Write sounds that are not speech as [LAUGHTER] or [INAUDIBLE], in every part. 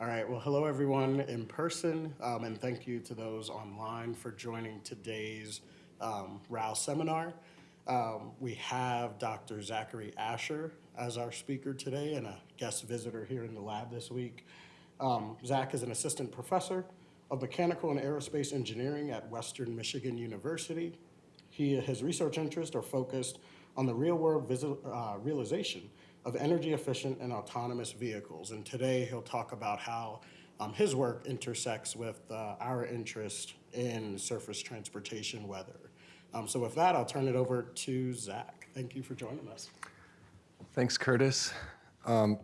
All right, well, hello everyone in person, um, and thank you to those online for joining today's um, RAL seminar. Um, we have Dr. Zachary Asher as our speaker today and a guest visitor here in the lab this week. Um, Zach is an assistant professor of mechanical and aerospace engineering at Western Michigan University. He, his research interests are focused on the real-world uh, realization of energy-efficient and autonomous vehicles. And today he'll talk about how um, his work intersects with uh, our interest in surface transportation weather. Um, so with that, I'll turn it over to Zach. Thank you for joining us. Thanks, Curtis. Um,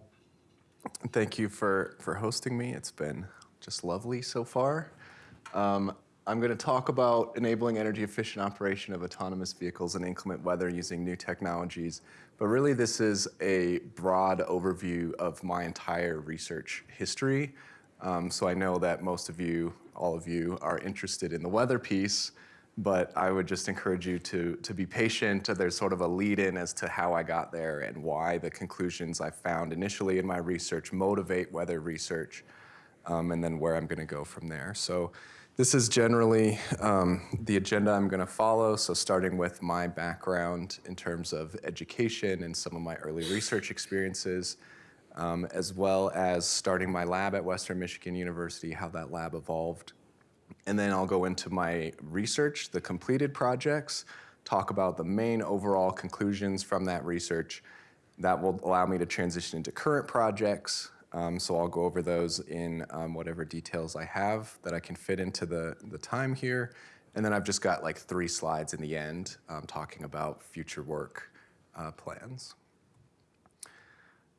thank you for, for hosting me. It's been just lovely so far. I'm going to talk about enabling energy efficient operation of autonomous vehicles in inclement weather using new technologies. But really, this is a broad overview of my entire research history. Um, so I know that most of you, all of you, are interested in the weather piece, but I would just encourage you to, to be patient. There's sort of a lead in as to how I got there and why the conclusions I found initially in my research motivate weather research, um, and then where I'm going to go from there. So this is generally um, the agenda I'm going to follow. So starting with my background in terms of education and some of my early research experiences, um, as well as starting my lab at Western Michigan University, how that lab evolved. And then I'll go into my research, the completed projects, talk about the main overall conclusions from that research. That will allow me to transition into current projects, um, so I'll go over those in um, whatever details I have that I can fit into the, the time here. And then I've just got like three slides in the end um, talking about future work uh, plans.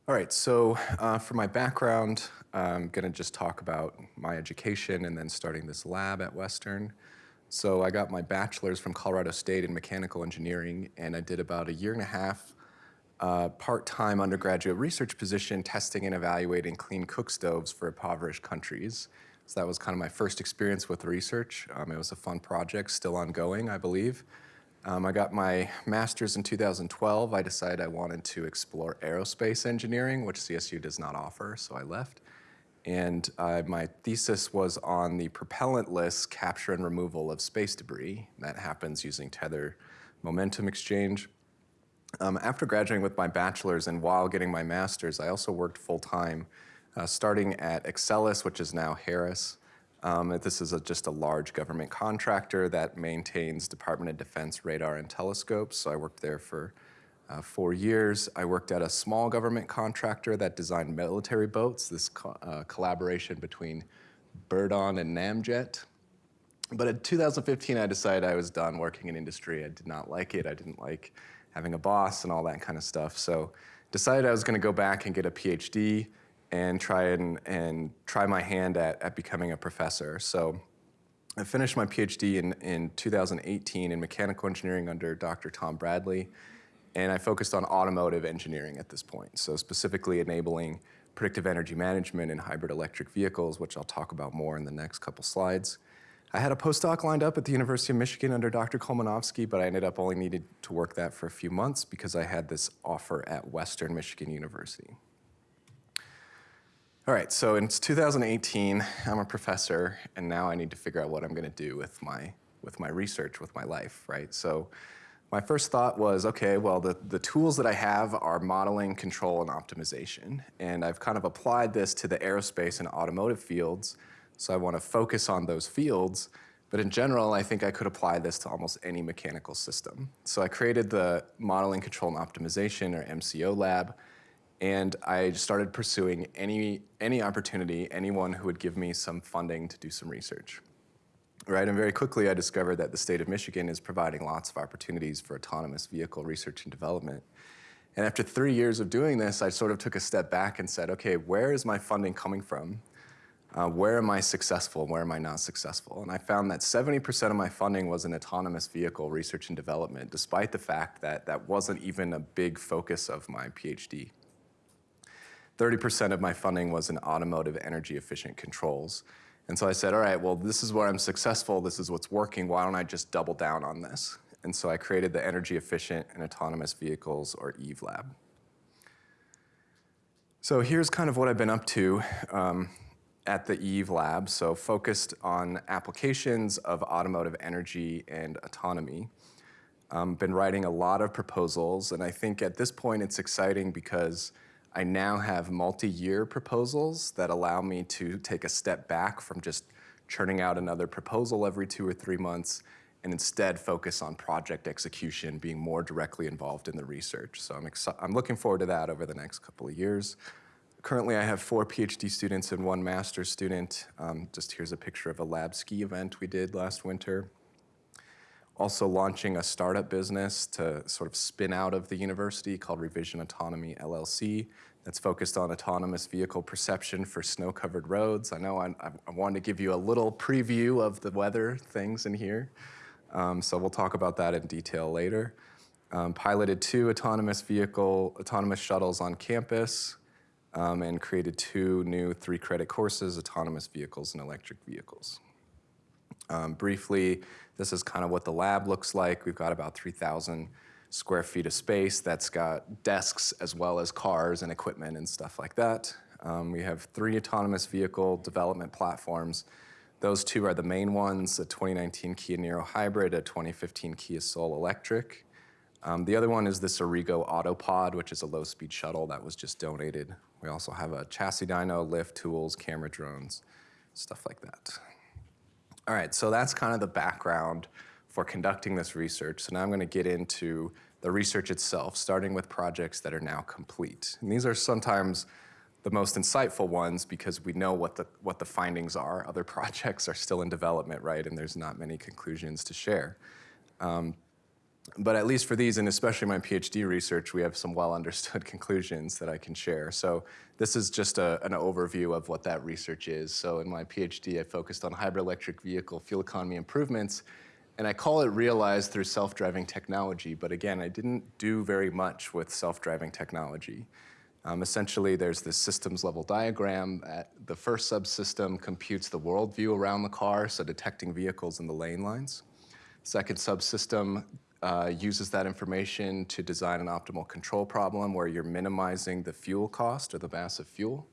All right, so uh, for my background, I'm gonna just talk about my education and then starting this lab at Western. So I got my bachelor's from Colorado State in mechanical engineering and I did about a year and a half uh, part-time undergraduate research position testing and evaluating clean cook stoves for impoverished countries. So that was kind of my first experience with research. Um, it was a fun project, still ongoing, I believe. Um, I got my master's in 2012. I decided I wanted to explore aerospace engineering, which CSU does not offer, so I left. And uh, my thesis was on the propellantless capture and removal of space debris. That happens using tether momentum exchange. Um, after graduating with my bachelor's and while getting my master's, I also worked full-time, uh, starting at Exelis, which is now Harris. Um, this is a, just a large government contractor that maintains Department of Defense radar and telescopes, so I worked there for uh, four years. I worked at a small government contractor that designed military boats, this co uh, collaboration between Birdon and Namjet. But in 2015, I decided I was done working in industry. I did not like it. I didn't like having a boss and all that kind of stuff. So decided I was going to go back and get a PhD and try and, and try my hand at, at becoming a professor. So I finished my PhD in, in 2018 in mechanical engineering under Dr. Tom Bradley, and I focused on automotive engineering at this point. So specifically enabling predictive energy management in hybrid electric vehicles, which I'll talk about more in the next couple slides. I had a postdoc lined up at the University of Michigan under Dr. Kolmanovsky, but I ended up only needed to work that for a few months because I had this offer at Western Michigan University. All right, so it's 2018, I'm a professor, and now I need to figure out what I'm gonna do with my, with my research, with my life, right? So my first thought was, okay, well, the, the tools that I have are modeling, control, and optimization. And I've kind of applied this to the aerospace and automotive fields, so I want to focus on those fields. But in general, I think I could apply this to almost any mechanical system. So I created the Modeling, Control, and Optimization, or MCO lab, and I started pursuing any, any opportunity, anyone who would give me some funding to do some research. Right, and very quickly I discovered that the state of Michigan is providing lots of opportunities for autonomous vehicle research and development. And after three years of doing this, I sort of took a step back and said, okay, where is my funding coming from? Uh, where am I successful and where am I not successful? And I found that 70% of my funding was in autonomous vehicle research and development, despite the fact that that wasn't even a big focus of my PhD. 30% of my funding was in automotive energy efficient controls. And so I said, all right, well, this is where I'm successful, this is what's working, why don't I just double down on this? And so I created the Energy Efficient and Autonomous Vehicles, or EVE Lab. So here's kind of what I've been up to. Um, at the Eve Lab, so focused on applications of automotive energy and autonomy. Um, been writing a lot of proposals, and I think at this point it's exciting because I now have multi-year proposals that allow me to take a step back from just churning out another proposal every two or three months and instead focus on project execution, being more directly involved in the research. So I'm, I'm looking forward to that over the next couple of years. Currently, I have four PhD students and one master's student. Um, just here's a picture of a lab ski event we did last winter. Also launching a startup business to sort of spin out of the university called Revision Autonomy LLC that's focused on autonomous vehicle perception for snow-covered roads. I know I, I wanted to give you a little preview of the weather things in here. Um, so we'll talk about that in detail later. Um, piloted two autonomous vehicle, autonomous shuttles on campus um, and created two new three credit courses, autonomous vehicles and electric vehicles. Um, briefly, this is kind of what the lab looks like. We've got about 3,000 square feet of space that's got desks as well as cars and equipment and stuff like that. Um, we have three autonomous vehicle development platforms those two are the main ones, a 2019 Kia Niro Hybrid, a 2015 Kia Soul Electric. Um, the other one is this Arrigo Autopod, which is a low-speed shuttle that was just donated. We also have a chassis dyno, lift, tools, camera drones, stuff like that. All right, so that's kind of the background for conducting this research. So now I'm going to get into the research itself, starting with projects that are now complete. And these are sometimes the most insightful ones because we know what the, what the findings are. Other [LAUGHS] projects are still in development, right? And there's not many conclusions to share. Um, but at least for these, and especially my PhD research, we have some well understood [LAUGHS] conclusions that I can share. So this is just a, an overview of what that research is. So in my PhD, I focused on hybrid electric vehicle fuel economy improvements, and I call it realized through self-driving technology. But again, I didn't do very much with self-driving technology. Um, essentially, there's this systems level diagram. At the first subsystem computes the worldview around the car, so detecting vehicles in the lane lines. Second subsystem uh, uses that information to design an optimal control problem where you're minimizing the fuel cost or the mass of fuel.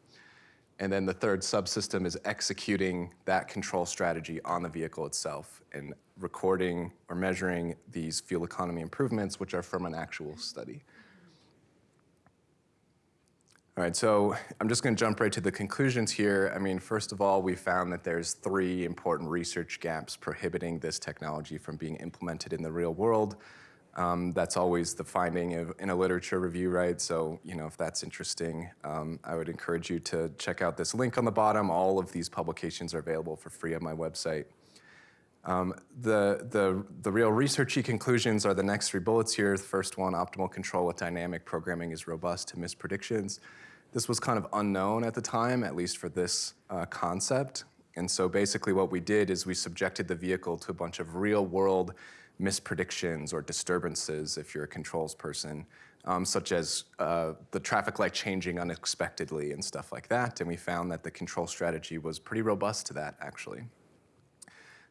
And then the third subsystem is executing that control strategy on the vehicle itself and recording or measuring these fuel economy improvements, which are from an actual study. All right, so I'm just going to jump right to the conclusions here. I mean, first of all, we found that there's three important research gaps prohibiting this technology from being implemented in the real world. Um, that's always the finding of, in a literature review, right? So, you know, if that's interesting, um, I would encourage you to check out this link on the bottom. All of these publications are available for free on my website. Um, the, the, the real researchy conclusions are the next three bullets here. The first one, optimal control with dynamic programming is robust to miss predictions. This was kind of unknown at the time, at least for this uh, concept. And so basically what we did is we subjected the vehicle to a bunch of real world mispredictions or disturbances if you're a controls person, um, such as uh, the traffic light changing unexpectedly and stuff like that. And we found that the control strategy was pretty robust to that, actually.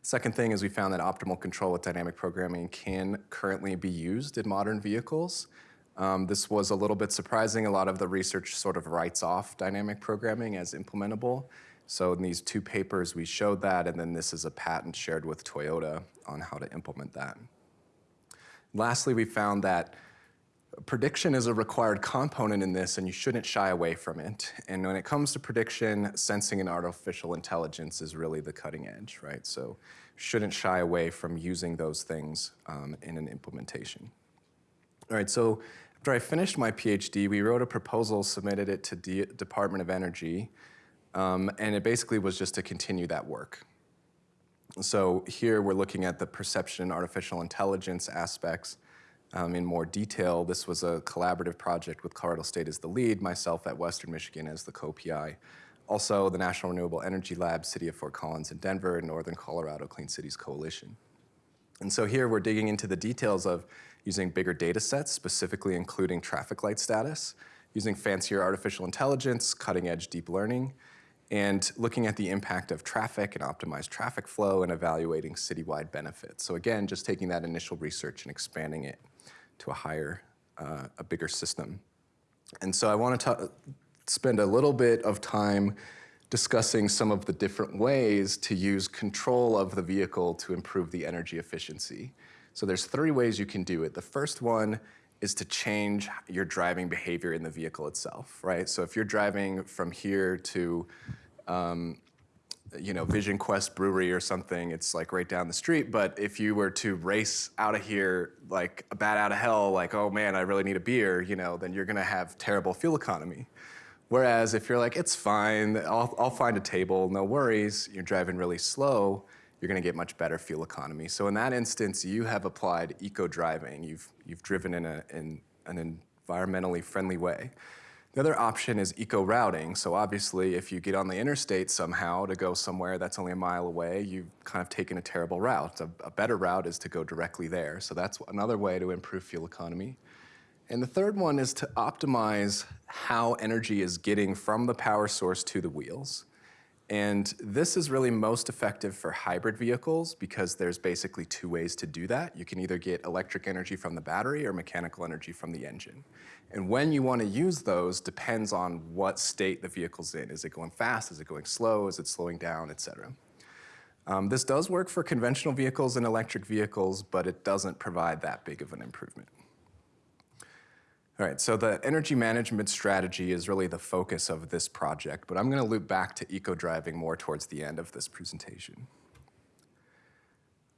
Second thing is we found that optimal control with dynamic programming can currently be used in modern vehicles. Um, this was a little bit surprising. A lot of the research sort of writes off dynamic programming as implementable. So in these two papers, we showed that, and then this is a patent shared with Toyota on how to implement that. Lastly, we found that prediction is a required component in this, and you shouldn't shy away from it. And when it comes to prediction, sensing and artificial intelligence is really the cutting edge, right? So shouldn't shy away from using those things um, in an implementation. All right, so after I finished my PhD, we wrote a proposal, submitted it to the Department of Energy, um, and it basically was just to continue that work. So here we're looking at the perception artificial intelligence aspects um, in more detail. This was a collaborative project with Colorado State as the lead, myself at Western Michigan as the co-PI. Also, the National Renewable Energy Lab, City of Fort Collins in Denver, and Northern Colorado Clean Cities Coalition. And so here we're digging into the details of using bigger data sets, specifically including traffic light status, using fancier artificial intelligence, cutting edge deep learning, and looking at the impact of traffic and optimized traffic flow and evaluating citywide benefits. So again, just taking that initial research and expanding it to a higher, uh, a bigger system. And so I want to spend a little bit of time discussing some of the different ways to use control of the vehicle to improve the energy efficiency. So there's three ways you can do it. The first one is to change your driving behavior in the vehicle itself, right? So if you're driving from here to, um, you know, Vision Quest Brewery or something, it's like right down the street. But if you were to race out of here like a bat out of hell, like, oh man, I really need a beer, you know, then you're gonna have terrible fuel economy. Whereas if you're like, it's fine, I'll, I'll find a table, no worries, you're driving really slow, you're gonna get much better fuel economy. So in that instance, you have applied eco-driving. You've, you've driven in, a, in an environmentally friendly way. The other option is eco-routing. So obviously, if you get on the interstate somehow to go somewhere that's only a mile away, you've kind of taken a terrible route. A, a better route is to go directly there. So that's another way to improve fuel economy. And the third one is to optimize how energy is getting from the power source to the wheels. And this is really most effective for hybrid vehicles because there's basically two ways to do that. You can either get electric energy from the battery or mechanical energy from the engine. And when you want to use those depends on what state the vehicle's in. Is it going fast? Is it going slow? Is it slowing down, et cetera? Um, this does work for conventional vehicles and electric vehicles, but it doesn't provide that big of an improvement. All right, so the energy management strategy is really the focus of this project, but I'm going to loop back to eco-driving more towards the end of this presentation.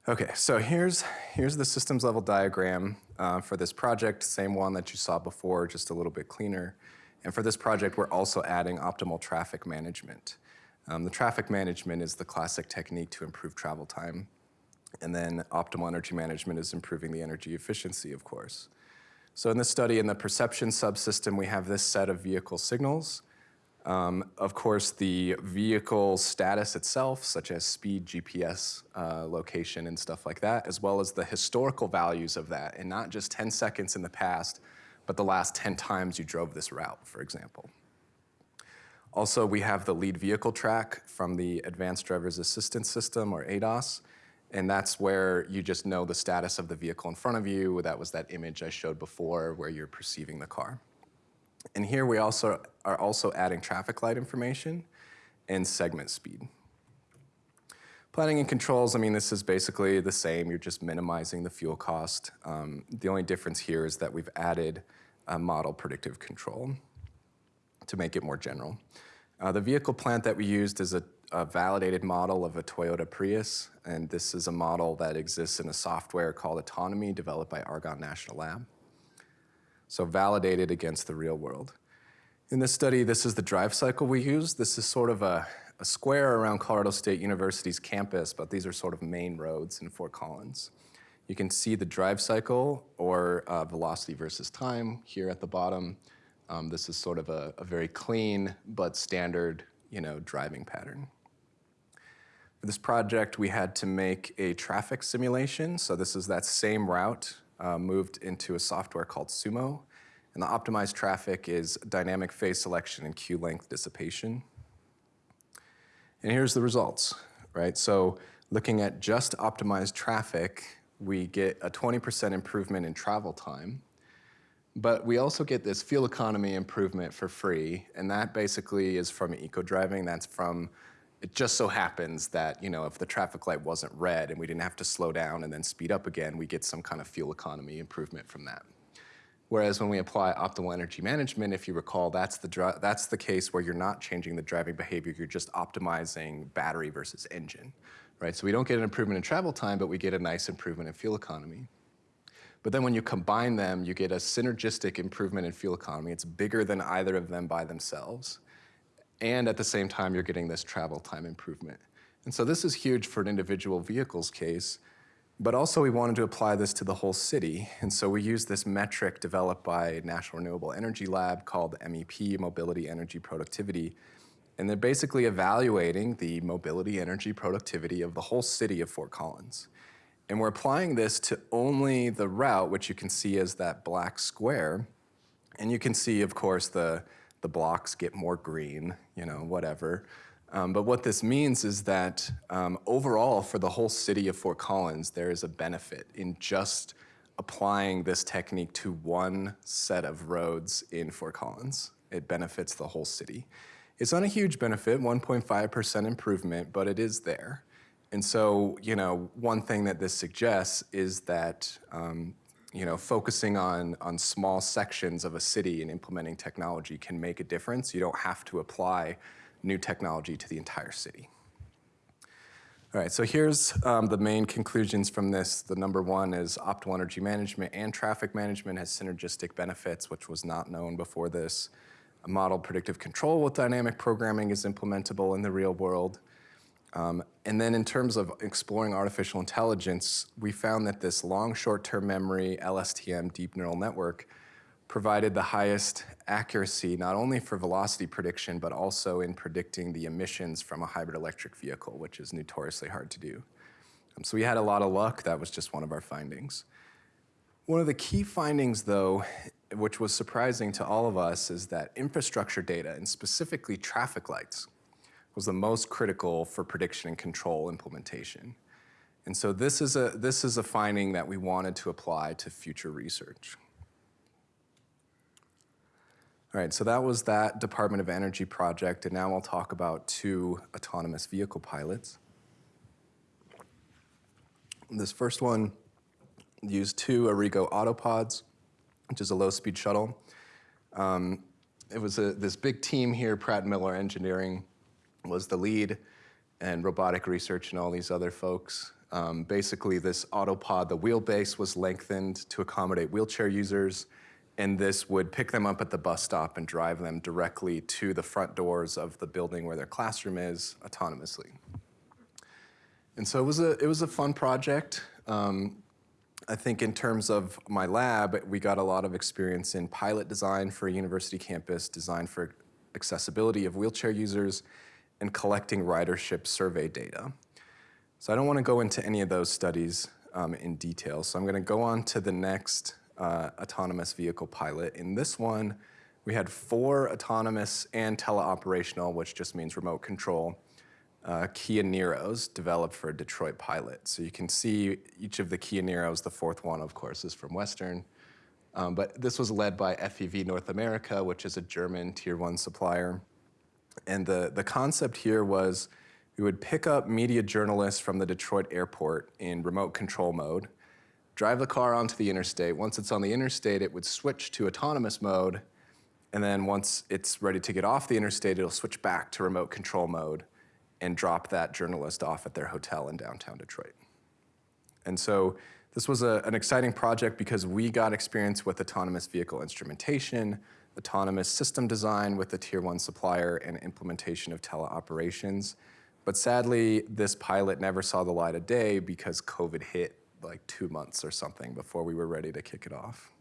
Okay, so here's, here's the systems level diagram uh, for this project, same one that you saw before, just a little bit cleaner. And for this project, we're also adding optimal traffic management. Um, the traffic management is the classic technique to improve travel time. And then optimal energy management is improving the energy efficiency, of course. So in this study, in the perception subsystem, we have this set of vehicle signals. Um, of course, the vehicle status itself, such as speed, GPS uh, location, and stuff like that, as well as the historical values of that, and not just 10 seconds in the past, but the last 10 times you drove this route, for example. Also, we have the lead vehicle track from the Advanced Driver's Assistance System, or ADAS, and that's where you just know the status of the vehicle in front of you. That was that image I showed before where you're perceiving the car. And here we also are also adding traffic light information and segment speed. Planning and controls, I mean, this is basically the same. You're just minimizing the fuel cost. Um, the only difference here is that we've added a model predictive control to make it more general. Uh, the vehicle plant that we used is a a validated model of a Toyota Prius, and this is a model that exists in a software called Autonomie developed by Argonne National Lab. So validated against the real world. In this study, this is the drive cycle we use. This is sort of a, a square around Colorado State University's campus, but these are sort of main roads in Fort Collins. You can see the drive cycle or uh, velocity versus time here at the bottom. Um, this is sort of a, a very clean but standard you know, driving pattern. For this project, we had to make a traffic simulation. So this is that same route uh, moved into a software called Sumo. And the optimized traffic is dynamic phase selection and queue length dissipation. And here's the results, right? So looking at just optimized traffic, we get a 20% improvement in travel time. But we also get this fuel economy improvement for free, and that basically is from eco-driving. That's from it just so happens that, you know, if the traffic light wasn't red and we didn't have to slow down and then speed up again, we get some kind of fuel economy improvement from that. Whereas when we apply optimal energy management, if you recall, that's the, that's the case where you're not changing the driving behavior, you're just optimizing battery versus engine, right? So we don't get an improvement in travel time, but we get a nice improvement in fuel economy. But then when you combine them, you get a synergistic improvement in fuel economy. It's bigger than either of them by themselves and at the same time, you're getting this travel time improvement. And so this is huge for an individual vehicle's case, but also we wanted to apply this to the whole city. And so we used this metric developed by National Renewable Energy Lab called MEP, Mobility Energy Productivity. And they're basically evaluating the mobility energy productivity of the whole city of Fort Collins. And we're applying this to only the route, which you can see as that black square. And you can see, of course, the the blocks get more green, you know, whatever. Um, but what this means is that um, overall, for the whole city of Fort Collins, there is a benefit in just applying this technique to one set of roads in Fort Collins. It benefits the whole city. It's not a huge benefit, 1.5% improvement, but it is there. And so, you know, one thing that this suggests is that, um, you know, focusing on, on small sections of a city and implementing technology can make a difference. You don't have to apply new technology to the entire city. All right, so here's um, the main conclusions from this. The number one is optimal energy management and traffic management has synergistic benefits, which was not known before this. A model predictive control with dynamic programming is implementable in the real world. Um, and then in terms of exploring artificial intelligence, we found that this long short-term memory LSTM deep neural network provided the highest accuracy, not only for velocity prediction, but also in predicting the emissions from a hybrid electric vehicle, which is notoriously hard to do. Um, so we had a lot of luck. That was just one of our findings. One of the key findings, though, which was surprising to all of us, is that infrastructure data, and specifically traffic lights, was the most critical for prediction and control implementation. And so this is a, this is a finding that we wanted to apply to future research. All right, so that was that Department of Energy project, and now I'll talk about two autonomous vehicle pilots. This first one used two Arrigo Autopods, which is a low-speed shuttle. Um, it was a, this big team here, Pratt Miller Engineering was the lead, and robotic research and all these other folks. Um, basically, this autopod, the wheelbase was lengthened to accommodate wheelchair users, and this would pick them up at the bus stop and drive them directly to the front doors of the building where their classroom is autonomously. And so it was a, it was a fun project. Um, I think in terms of my lab, we got a lot of experience in pilot design for a university campus, design for accessibility of wheelchair users, and collecting ridership survey data. So I don't want to go into any of those studies um, in detail, so I'm going to go on to the next uh, autonomous vehicle pilot. In this one, we had four autonomous and teleoperational, which just means remote control, uh, Kia Niros developed for a Detroit pilot. So you can see each of the Kia Niros, the fourth one, of course, is from Western. Um, but this was led by FEV North America, which is a German tier one supplier. And the, the concept here was we would pick up media journalists from the Detroit airport in remote control mode, drive the car onto the interstate. Once it's on the interstate, it would switch to autonomous mode. And then once it's ready to get off the interstate, it'll switch back to remote control mode and drop that journalist off at their hotel in downtown Detroit. And so this was a, an exciting project because we got experience with autonomous vehicle instrumentation, autonomous system design with the tier one supplier, and implementation of teleoperations. But sadly, this pilot never saw the light of day because COVID hit like two months or something before we were ready to kick it off.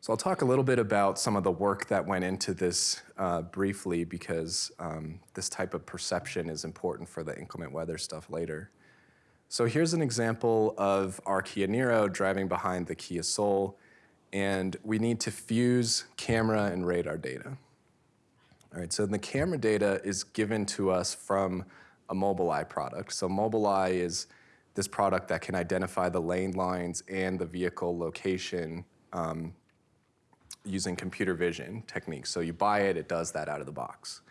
So I'll talk a little bit about some of the work that went into this uh, briefly because um, this type of perception is important for the inclement weather stuff later. So here's an example of our Kia Niro driving behind the Kia Soul, and we need to fuse camera and radar data. All right, so the camera data is given to us from a Mobileye product. So Mobileye is this product that can identify the lane lines and the vehicle location um, using computer vision techniques. So you buy it, it does that out of the box.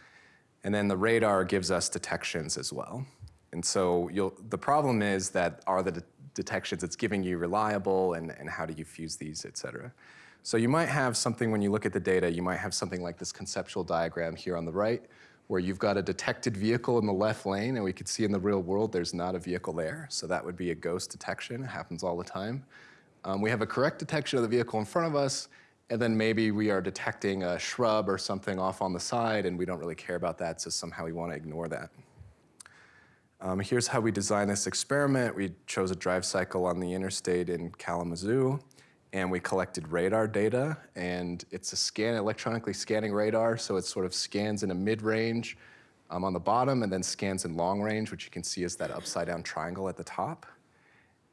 And then the radar gives us detections as well. And so the problem is that are the detections it's giving you reliable and, and how do you fuse these, et cetera. So you might have something when you look at the data, you might have something like this conceptual diagram here on the right, where you've got a detected vehicle in the left lane and we could see in the real world there's not a vehicle there. So that would be a ghost detection, it happens all the time. Um, we have a correct detection of the vehicle in front of us and then maybe we are detecting a shrub or something off on the side and we don't really care about that, so somehow we want to ignore that. Um, here's how we designed this experiment. We chose a drive cycle on the interstate in Kalamazoo and we collected radar data and it's a scan, electronically scanning radar, so it sort of scans in a mid-range um, on the bottom and then scans in long range, which you can see is that upside down triangle at the top.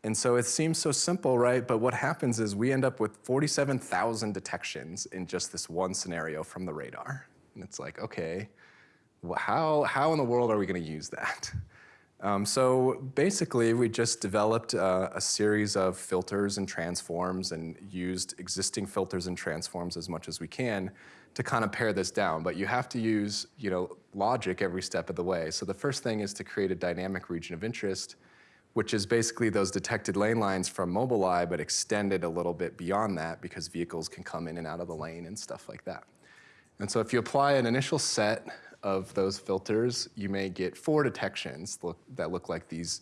And so it seems so simple, right? But what happens is we end up with 47,000 detections in just this one scenario from the radar. And it's like, okay, how, how in the world are we gonna use that? Um, so basically, we just developed uh, a series of filters and transforms and used existing filters and transforms as much as we can to kind of pare this down. But you have to use you know, logic every step of the way. So the first thing is to create a dynamic region of interest, which is basically those detected lane lines from Mobileye, but extended a little bit beyond that because vehicles can come in and out of the lane and stuff like that. And so if you apply an initial set of those filters, you may get four detections look, that look like these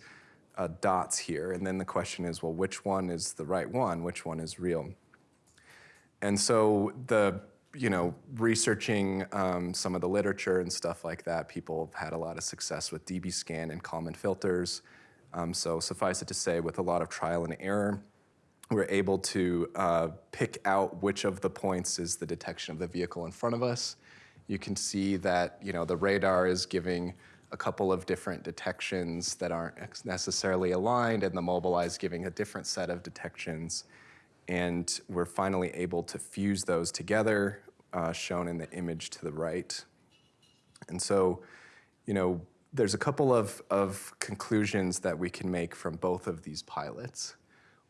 uh, dots here. And then the question is, well, which one is the right one? Which one is real? And so the, you know, researching um, some of the literature and stuff like that, people have had a lot of success with dbScan and Kalman filters. Um, so suffice it to say, with a lot of trial and error, we're able to uh, pick out which of the points is the detection of the vehicle in front of us you can see that you know, the radar is giving a couple of different detections that aren't necessarily aligned, and the Mobileye is giving a different set of detections. And we're finally able to fuse those together, uh, shown in the image to the right. And so, you know, there's a couple of, of conclusions that we can make from both of these pilots.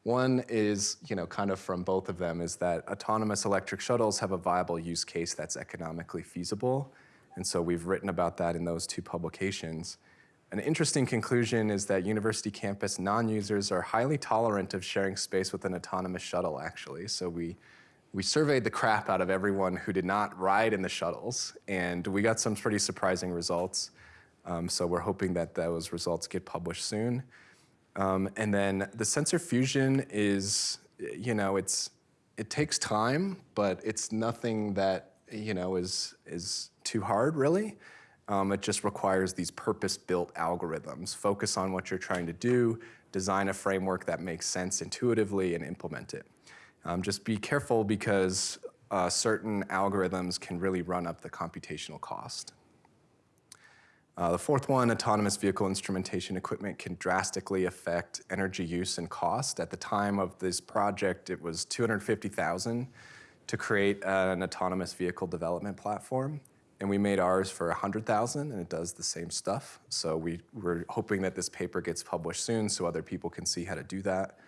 One is, you know, kind of from both of them, is that autonomous electric shuttles have a viable use case that's economically feasible. And so we've written about that in those two publications. An interesting conclusion is that university campus non-users are highly tolerant of sharing space with an autonomous shuttle, actually. So we, we surveyed the crap out of everyone who did not ride in the shuttles, and we got some pretty surprising results. Um, so we're hoping that those results get published soon. Um, and then the sensor fusion is, you know, it's, it takes time, but it's nothing that, you know, is, is too hard really. Um, it just requires these purpose-built algorithms. Focus on what you're trying to do, design a framework that makes sense intuitively and implement it. Um, just be careful because uh, certain algorithms can really run up the computational cost. Uh, the fourth one, autonomous vehicle instrumentation equipment can drastically affect energy use and cost. At the time of this project, it was 250,000 to create an autonomous vehicle development platform. And we made ours for 100,000 and it does the same stuff. So we, we're hoping that this paper gets published soon so other people can see how to do that.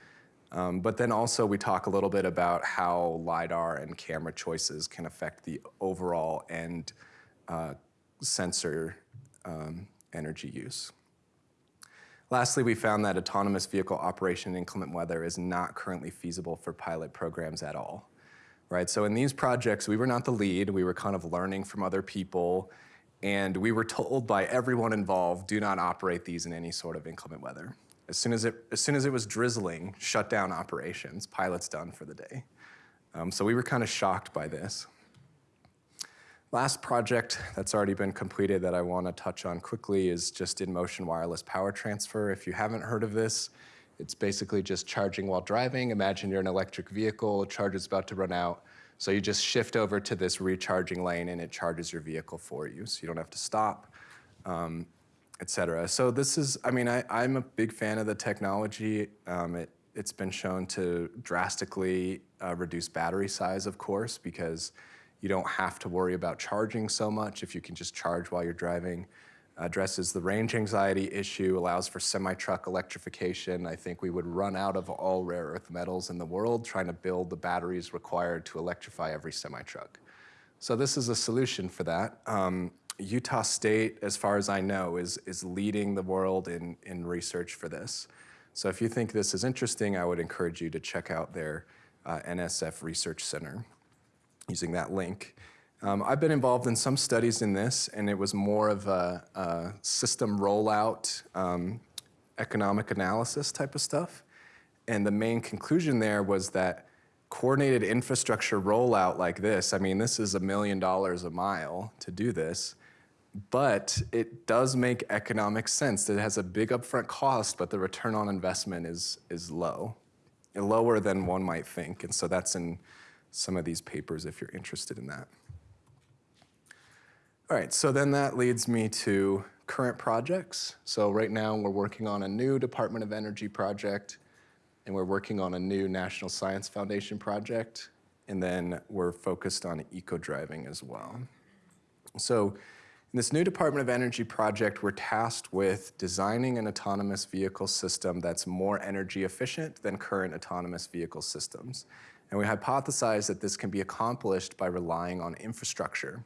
Um, but then also we talk a little bit about how LiDAR and camera choices can affect the overall end uh, sensor um, energy use. Lastly, we found that autonomous vehicle operation in inclement weather is not currently feasible for pilot programs at all. Right, so in these projects, we were not the lead. We were kind of learning from other people, and we were told by everyone involved, do not operate these in any sort of inclement weather. As soon as it, as soon as it was drizzling, shut down operations, pilots done for the day. Um, so we were kind of shocked by this. Last project that's already been completed that I want to touch on quickly is just in-motion wireless power transfer. If you haven't heard of this, it's basically just charging while driving. Imagine you're an electric vehicle, charge is about to run out. So you just shift over to this recharging lane and it charges your vehicle for you. So you don't have to stop, um, et cetera. So this is, I mean, I, am a big fan of the technology. Um, it, has been shown to drastically uh, reduce battery size, of course, because you don't have to worry about charging so much if you can just charge while you're driving. Addresses the range anxiety issue, allows for semi-truck electrification. I think we would run out of all rare earth metals in the world trying to build the batteries required to electrify every semi-truck. So this is a solution for that. Um, Utah State, as far as I know, is, is leading the world in, in research for this. So if you think this is interesting, I would encourage you to check out their uh, NSF Research Center using that link. Um, I've been involved in some studies in this, and it was more of a, a system rollout, um, economic analysis type of stuff. And the main conclusion there was that coordinated infrastructure rollout like this, I mean, this is a million dollars a mile to do this, but it does make economic sense. It has a big upfront cost, but the return on investment is, is low, lower than one might think. And so that's in some of these papers if you're interested in that. All right, so then that leads me to current projects. So right now we're working on a new Department of Energy project, and we're working on a new National Science Foundation project, and then we're focused on eco-driving as well. So In this new Department of Energy project, we're tasked with designing an autonomous vehicle system that's more energy efficient than current autonomous vehicle systems. And we hypothesize that this can be accomplished by relying on infrastructure.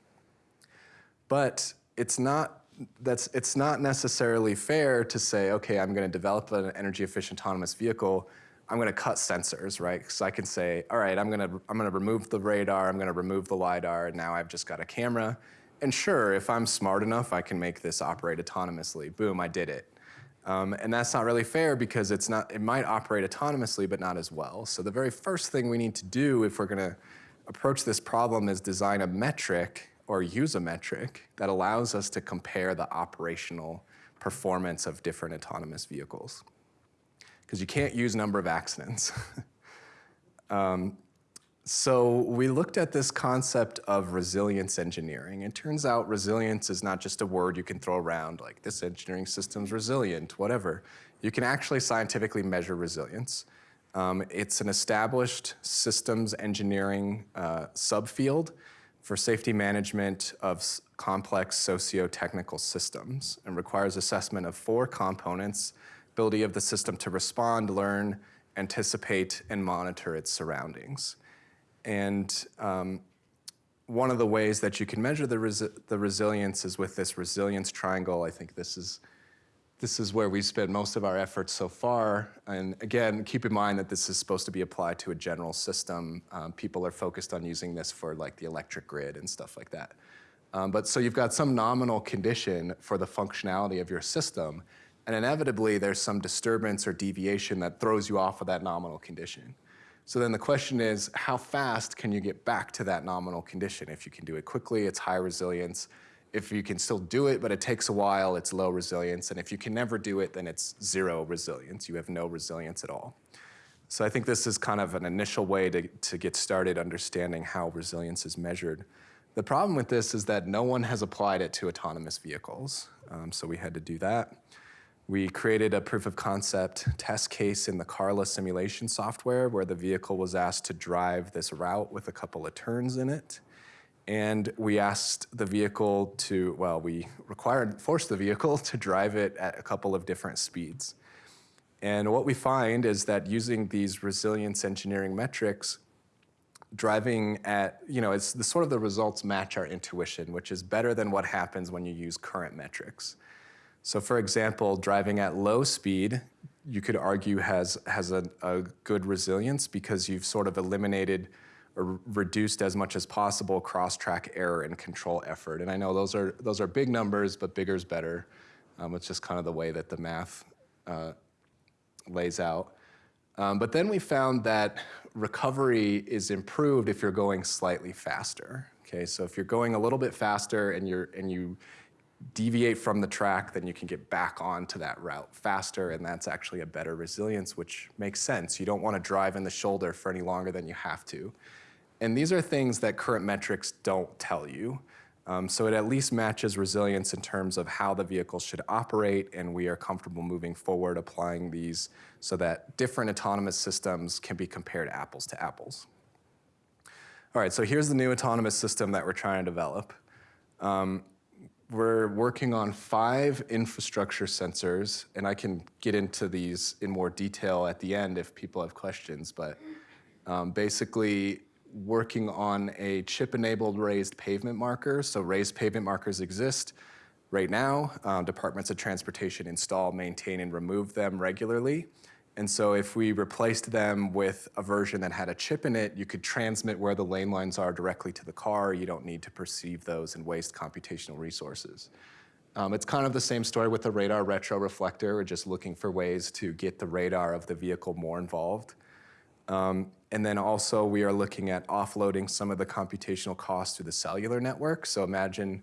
But it's not that's it's not necessarily fair to say, okay, I'm going to develop an energy efficient autonomous vehicle. I'm going to cut sensors, right? So I can say, all right, I'm going to I'm going to remove the radar, I'm going to remove the lidar, and now I've just got a camera. And sure, if I'm smart enough, I can make this operate autonomously. Boom, I did it. Um, and that's not really fair because it's not, it might operate autonomously, but not as well. So the very first thing we need to do if we're going to approach this problem is design a metric or use a metric that allows us to compare the operational performance of different autonomous vehicles. Because you can't use number of accidents. [LAUGHS] um, so we looked at this concept of resilience engineering. It turns out resilience is not just a word you can throw around like this engineering system's resilient, whatever. You can actually scientifically measure resilience. Um, it's an established systems engineering uh, subfield for safety management of complex socio-technical systems and requires assessment of four components, ability of the system to respond, learn, anticipate, and monitor its surroundings. And um, one of the ways that you can measure the, resi the resilience is with this resilience triangle. I think this is this is where we spend most of our efforts so far. And again, keep in mind that this is supposed to be applied to a general system. Um, people are focused on using this for like the electric grid and stuff like that. Um, but so you've got some nominal condition for the functionality of your system, and inevitably there's some disturbance or deviation that throws you off of that nominal condition. So then the question is, how fast can you get back to that nominal condition? If you can do it quickly, it's high resilience. If you can still do it, but it takes a while, it's low resilience. And if you can never do it, then it's zero resilience. You have no resilience at all. So I think this is kind of an initial way to, to get started understanding how resilience is measured. The problem with this is that no one has applied it to autonomous vehicles. Um, so we had to do that. We created a proof of concept test case in the Carla simulation software where the vehicle was asked to drive this route with a couple of turns in it. And we asked the vehicle to, well, we required, forced the vehicle to drive it at a couple of different speeds. And what we find is that using these resilience engineering metrics, driving at, you know, it's the sort of the results match our intuition, which is better than what happens when you use current metrics. So for example, driving at low speed, you could argue has, has a, a good resilience because you've sort of eliminated or reduced as much as possible cross-track error and control effort. And I know those are, those are big numbers, but bigger is better. Um, it's just kind of the way that the math uh, lays out. Um, but then we found that recovery is improved if you're going slightly faster. Okay, so if you're going a little bit faster and, you're, and you deviate from the track, then you can get back onto that route faster, and that's actually a better resilience, which makes sense. You don't want to drive in the shoulder for any longer than you have to. And these are things that current metrics don't tell you. Um, so it at least matches resilience in terms of how the vehicle should operate, and we are comfortable moving forward applying these so that different autonomous systems can be compared apples to apples. All right, so here's the new autonomous system that we're trying to develop. Um, we're working on five infrastructure sensors, and I can get into these in more detail at the end if people have questions, but um, basically working on a chip-enabled raised pavement marker. So raised pavement markers exist right now. Um, departments of Transportation install, maintain, and remove them regularly. And so if we replaced them with a version that had a chip in it, you could transmit where the lane lines are directly to the car. You don't need to perceive those and waste computational resources. Um, it's kind of the same story with the radar retro reflector. We're just looking for ways to get the radar of the vehicle more involved. Um, and then also we are looking at offloading some of the computational costs to the cellular network. So imagine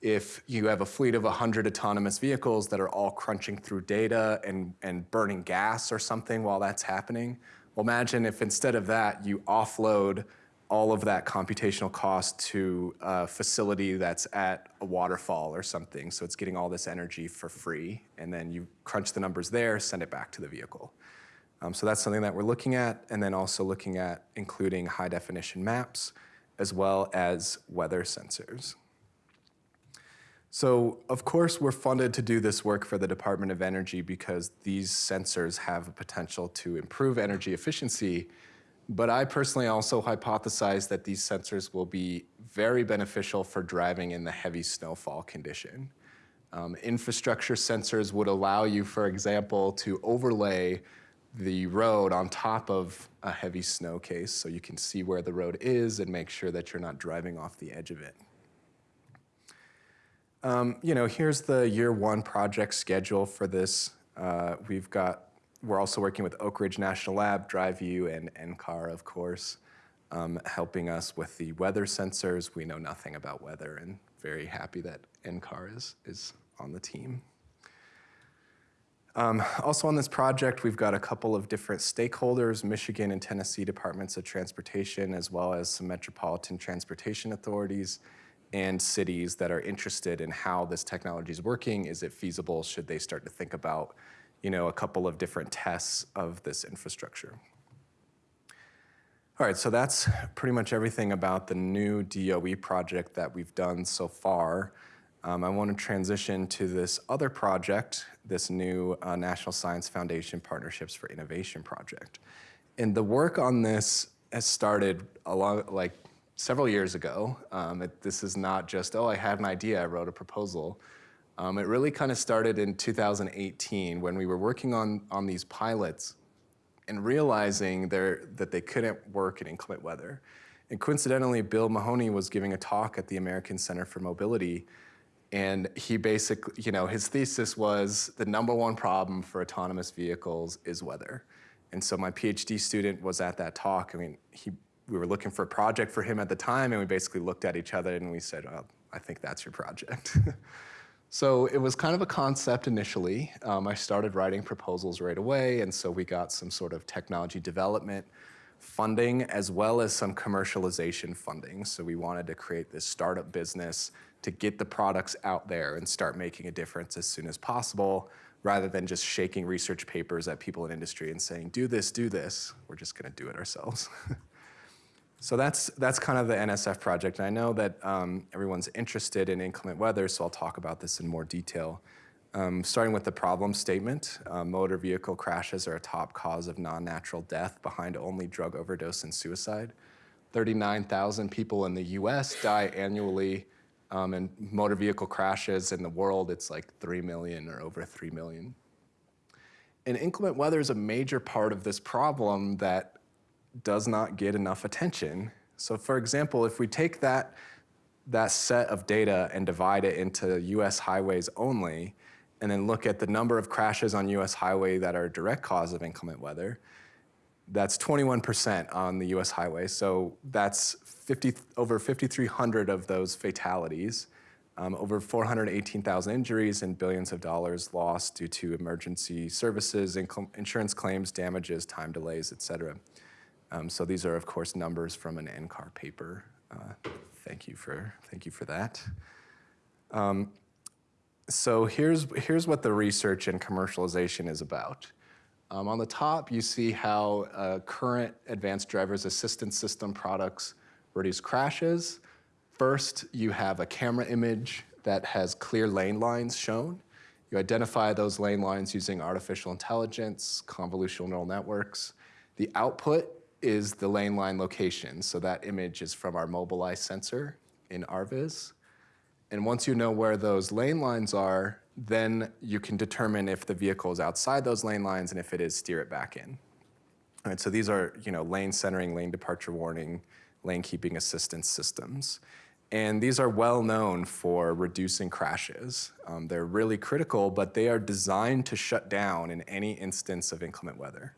if you have a fleet of 100 autonomous vehicles that are all crunching through data and, and burning gas or something while that's happening. Well, imagine if instead of that, you offload all of that computational cost to a facility that's at a waterfall or something. So it's getting all this energy for free. And then you crunch the numbers there, send it back to the vehicle. Um, so that's something that we're looking at, and then also looking at including high definition maps, as well as weather sensors. So, of course, we're funded to do this work for the Department of Energy because these sensors have a potential to improve energy efficiency. But I personally also hypothesize that these sensors will be very beneficial for driving in the heavy snowfall condition. Um, infrastructure sensors would allow you, for example, to overlay the road on top of a heavy snow case so you can see where the road is and make sure that you're not driving off the edge of it. Um, you know, here's the year one project schedule for this. Uh, we've got, we're also working with Oak Ridge National Lab, DriveU, and NCAR, of course, um, helping us with the weather sensors. We know nothing about weather and very happy that NCAR is, is on the team. Um, also on this project, we've got a couple of different stakeholders, Michigan and Tennessee Departments of Transportation, as well as some metropolitan transportation authorities and cities that are interested in how this technology is working. Is it feasible? Should they start to think about, you know, a couple of different tests of this infrastructure? All right, so that's pretty much everything about the new DOE project that we've done so far. Um, I want to transition to this other project, this new uh, National Science Foundation Partnerships for Innovation project. And the work on this has started a lot, like several years ago. Um, it, this is not just, oh, I had an idea, I wrote a proposal. Um, it really kind of started in 2018 when we were working on, on these pilots and realizing that they couldn't work in inclement weather. And coincidentally, Bill Mahoney was giving a talk at the American Center for Mobility and he basically, you know, his thesis was the number one problem for autonomous vehicles is weather. And so my PhD student was at that talk. I mean, he we were looking for a project for him at the time, and we basically looked at each other and we said, well, I think that's your project. [LAUGHS] so it was kind of a concept initially. Um, I started writing proposals right away, and so we got some sort of technology development funding as well as some commercialization funding. So we wanted to create this startup business to get the products out there and start making a difference as soon as possible rather than just shaking research papers at people in industry and saying, do this, do this. We're just gonna do it ourselves. [LAUGHS] So that's, that's kind of the NSF project. And I know that um, everyone's interested in inclement weather, so I'll talk about this in more detail. Um, starting with the problem statement, uh, motor vehicle crashes are a top cause of non-natural death behind only drug overdose and suicide. 39,000 people in the US die annually um, in motor vehicle crashes. In the world, it's like 3 million or over 3 million. And inclement weather is a major part of this problem that does not get enough attention. So for example, if we take that, that set of data and divide it into US highways only, and then look at the number of crashes on US highway that are a direct cause of inclement weather, that's 21% on the US highway. So that's 50, over 5,300 of those fatalities, um, over 418,000 injuries and billions of dollars lost due to emergency services, insurance claims, damages, time delays, et cetera. Um, so these are, of course, numbers from an NCAR paper. Uh, thank you for thank you for that. Um, so here's here's what the research and commercialization is about. Um, on the top, you see how uh, current advanced driver's assistance system products reduce crashes. First, you have a camera image that has clear lane lines shown. You identify those lane lines using artificial intelligence, convolutional neural networks. The output is the lane line location. So that image is from our Mobileye sensor in ARVIS. And once you know where those lane lines are, then you can determine if the vehicle is outside those lane lines and if it is, steer it back in. All right, so these are you know, lane centering, lane departure warning, lane keeping assistance systems. And these are well known for reducing crashes. Um, they're really critical, but they are designed to shut down in any instance of inclement weather.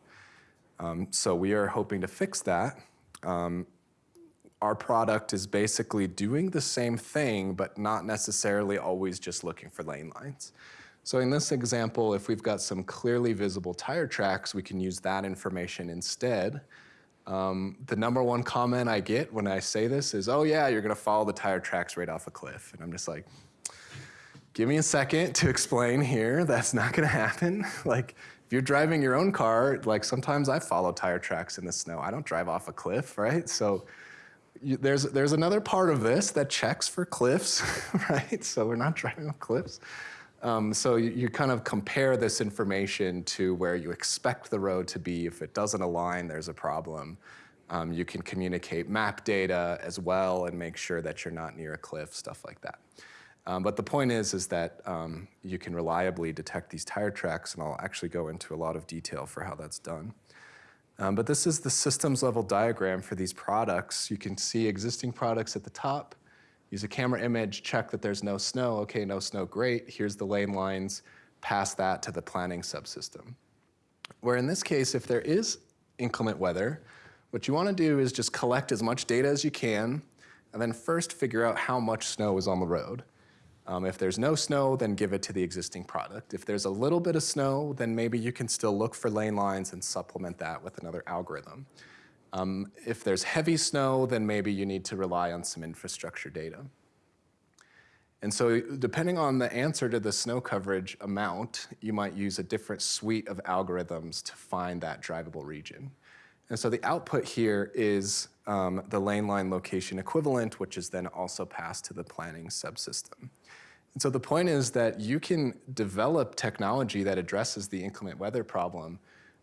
Um, so we are hoping to fix that. Um, our product is basically doing the same thing, but not necessarily always just looking for lane lines. So in this example, if we've got some clearly visible tire tracks, we can use that information instead. Um, the number one comment I get when I say this is, oh yeah, you're gonna follow the tire tracks right off a cliff. And I'm just like, give me a second to [LAUGHS] explain here. That's not gonna happen. [LAUGHS] like, if you're driving your own car, like sometimes I follow tire tracks in the snow. I don't drive off a cliff, right? So you, there's, there's another part of this that checks for cliffs, [LAUGHS] right? So we're not driving off cliffs. Um, so you, you kind of compare this information to where you expect the road to be. If it doesn't align, there's a problem. Um, you can communicate map data as well and make sure that you're not near a cliff, stuff like that. Um, but the point is, is that um, you can reliably detect these tire tracks, and I'll actually go into a lot of detail for how that's done. Um, but this is the systems level diagram for these products. You can see existing products at the top. Use a camera image, check that there's no snow. Okay, no snow, great. Here's the lane lines. Pass that to the planning subsystem. Where in this case, if there is inclement weather, what you want to do is just collect as much data as you can, and then first figure out how much snow is on the road. Um, if there's no snow, then give it to the existing product. If there's a little bit of snow, then maybe you can still look for lane lines and supplement that with another algorithm. Um, if there's heavy snow, then maybe you need to rely on some infrastructure data. And so depending on the answer to the snow coverage amount, you might use a different suite of algorithms to find that drivable region. And so the output here is um, the lane line location equivalent, which is then also passed to the planning subsystem. And so the point is that you can develop technology that addresses the inclement weather problem,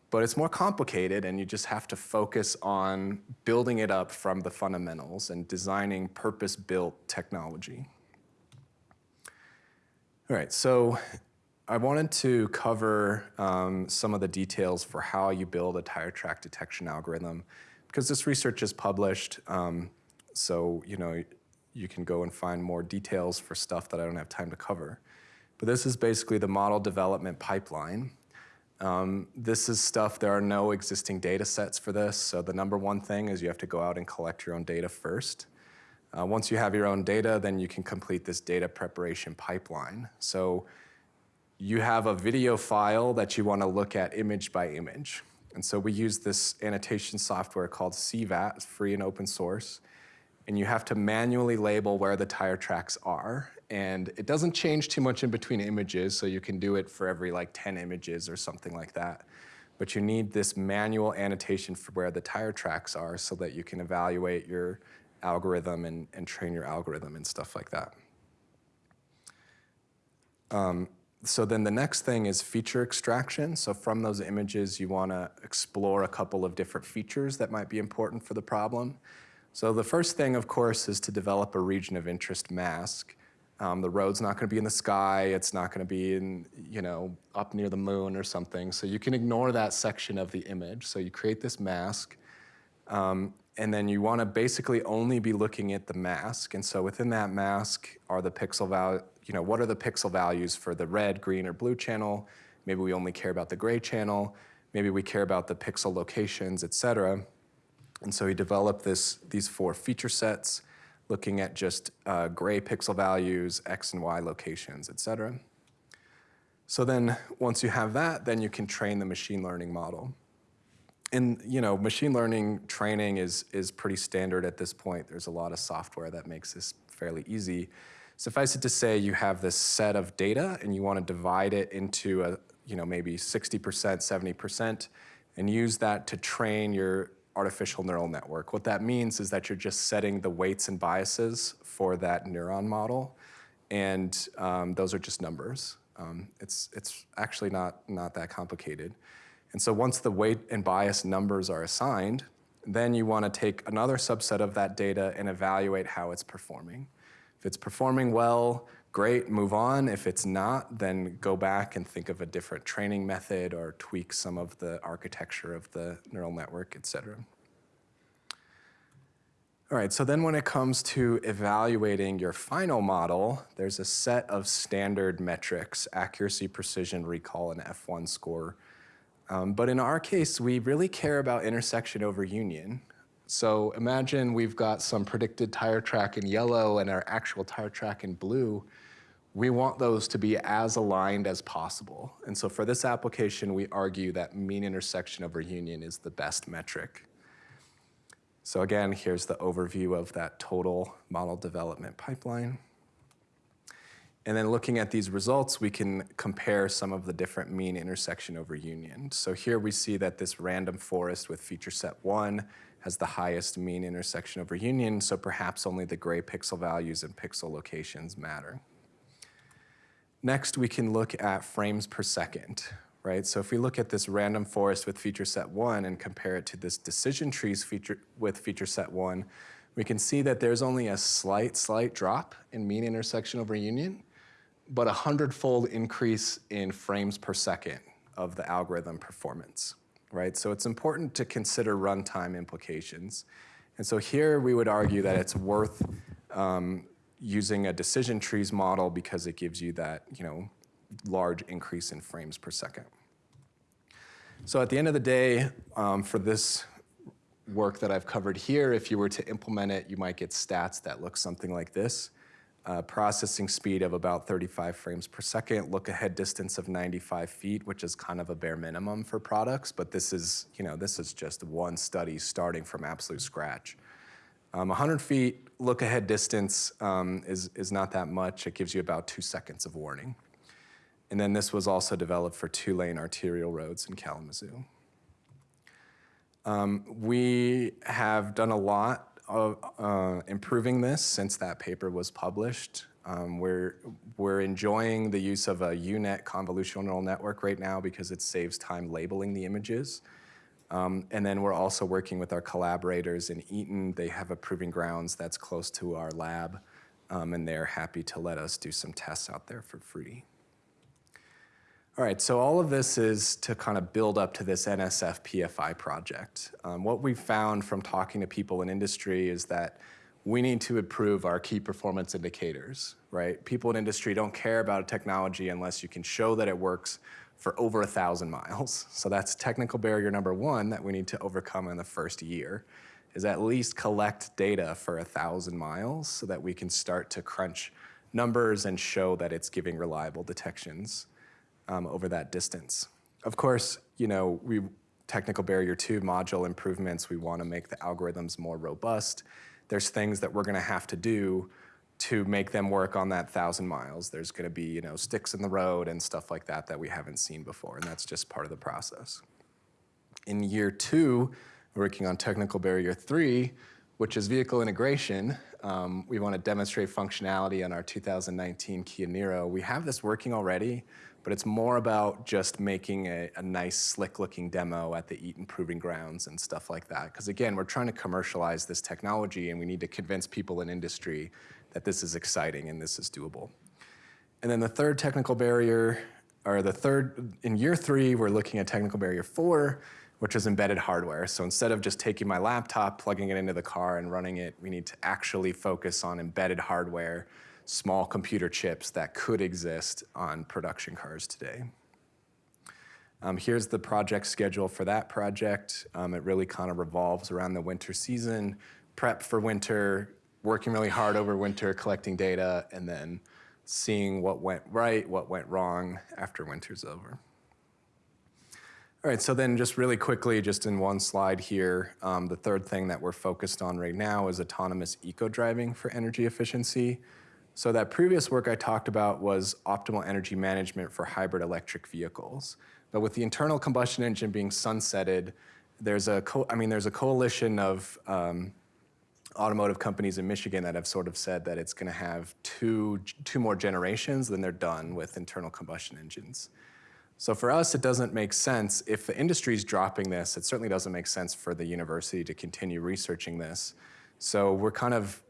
but it's more complicated and you just have to focus on building it up from the fundamentals and designing purpose-built technology. All right, so I wanted to cover um, some of the details for how you build a tire track detection algorithm because this research is published. Um, so, you know, you can go and find more details for stuff that I don't have time to cover. But this is basically the model development pipeline. Um, this is stuff, there are no existing data sets for this. So the number one thing is you have to go out and collect your own data first. Uh, once you have your own data, then you can complete this data preparation pipeline. So you have a video file that you want to look at image by image. And so we use this annotation software called CVAT, free and open source. And you have to manually label where the tire tracks are. And it doesn't change too much in between images, so you can do it for every like 10 images or something like that. But you need this manual annotation for where the tire tracks are so that you can evaluate your algorithm and, and train your algorithm and stuff like that. Um, so then the next thing is feature extraction. So from those images, you want to explore a couple of different features that might be important for the problem. So the first thing, of course, is to develop a region of interest mask. Um, the road's not going to be in the sky. It's not going to be in, you know, up near the moon or something. So you can ignore that section of the image. So you create this mask. Um, and then you want to basically only be looking at the mask. And so within that mask are the pixel value, you know, what are the pixel values for the red, green, or blue channel? Maybe we only care about the gray channel. Maybe we care about the pixel locations, et cetera. And so he developed this, these four feature sets, looking at just uh, gray pixel values, X and Y locations, et cetera. So then once you have that, then you can train the machine learning model and you know, machine learning training is, is pretty standard at this point. There's a lot of software that makes this fairly easy. Suffice it to say, you have this set of data and you want to divide it into a, you know, maybe 60%, 70%, and use that to train your artificial neural network. What that means is that you're just setting the weights and biases for that neuron model, and um, those are just numbers. Um, it's, it's actually not, not that complicated. And so once the weight and bias numbers are assigned, then you want to take another subset of that data and evaluate how it's performing. If it's performing well, great, move on. If it's not, then go back and think of a different training method or tweak some of the architecture of the neural network, et cetera. All right, so then when it comes to evaluating your final model, there's a set of standard metrics, accuracy, precision, recall, and F1 score, um, but in our case, we really care about intersection over union. So imagine we've got some predicted tire track in yellow and our actual tire track in blue. We want those to be as aligned as possible. And so for this application, we argue that mean intersection over union is the best metric. So again, here's the overview of that total model development pipeline. And then looking at these results, we can compare some of the different mean intersection over union. So here we see that this random forest with feature set one has the highest mean intersection over union, so perhaps only the gray pixel values and pixel locations matter. Next, we can look at frames per second, right? So if we look at this random forest with feature set one and compare it to this decision trees feature with feature set one, we can see that there's only a slight, slight drop in mean intersection over union, but a hundredfold increase in frames per second of the algorithm performance, right? So it's important to consider runtime implications. And so here we would argue that it's worth um, using a decision trees model because it gives you that, you know, large increase in frames per second. So at the end of the day, um, for this work that I've covered here, if you were to implement it, you might get stats that look something like this. Uh, processing speed of about 35 frames per second, look ahead distance of 95 feet, which is kind of a bare minimum for products, but this is, you know, this is just one study starting from absolute scratch. Um, 100 feet look ahead distance um, is, is not that much. It gives you about two seconds of warning. And then this was also developed for two lane arterial roads in Kalamazoo. Um, we have done a lot uh, improving this since that paper was published. Um, we're, we're enjoying the use of a UNet convolutional neural network right now because it saves time labeling the images. Um, and then we're also working with our collaborators in Eaton. They have a proving grounds that's close to our lab, um, and they're happy to let us do some tests out there for free. All right, so all of this is to kind of build up to this NSF PFI project. Um, what we've found from talking to people in industry is that we need to improve our key performance indicators, right? People in industry don't care about a technology unless you can show that it works for over a thousand miles. [LAUGHS] So that's technical barrier number one that we need to overcome in the first year, is at least collect data for a thousand miles so that we can start to crunch numbers and show that it's giving reliable detections um, over that distance. Of course, you know, we technical barrier two module improvements, we want to make the algorithms more robust. There's things that we're going to have to do to make them work on that thousand miles. There's going to be, you know, sticks in the road and stuff like that that we haven't seen before, and that's just part of the process. In year two, working on technical barrier three, which is vehicle integration. Um, we want to demonstrate functionality on our 2019 Kia Niro. We have this working already, but it's more about just making a, a nice, slick-looking demo at the Eaton Proving Grounds and stuff like that. Because again, we're trying to commercialize this technology, and we need to convince people in industry that this is exciting and this is doable. And then the third technical barrier, or the third, in year three, we're looking at technical barrier four, which is embedded hardware. So instead of just taking my laptop, plugging it into the car and running it, we need to actually focus on embedded hardware small computer chips that could exist on production cars today. Um, here's the project schedule for that project. Um, it really kind of revolves around the winter season, prep for winter, working really hard over winter, collecting data, and then seeing what went right, what went wrong after winter's over. All right, so then just really quickly, just in one slide here, um, the third thing that we're focused on right now is autonomous eco-driving for energy efficiency. So that previous work I talked about was optimal energy management for hybrid electric vehicles. But with the internal combustion engine being sunsetted, there's a, I mean, there's a coalition of um, automotive companies in Michigan that have sort of said that it's going to have two, two more generations, then they're done with internal combustion engines. So for us, it doesn't make sense. If the industry is dropping this, it certainly doesn't make sense for the university to continue researching this. So we're kind of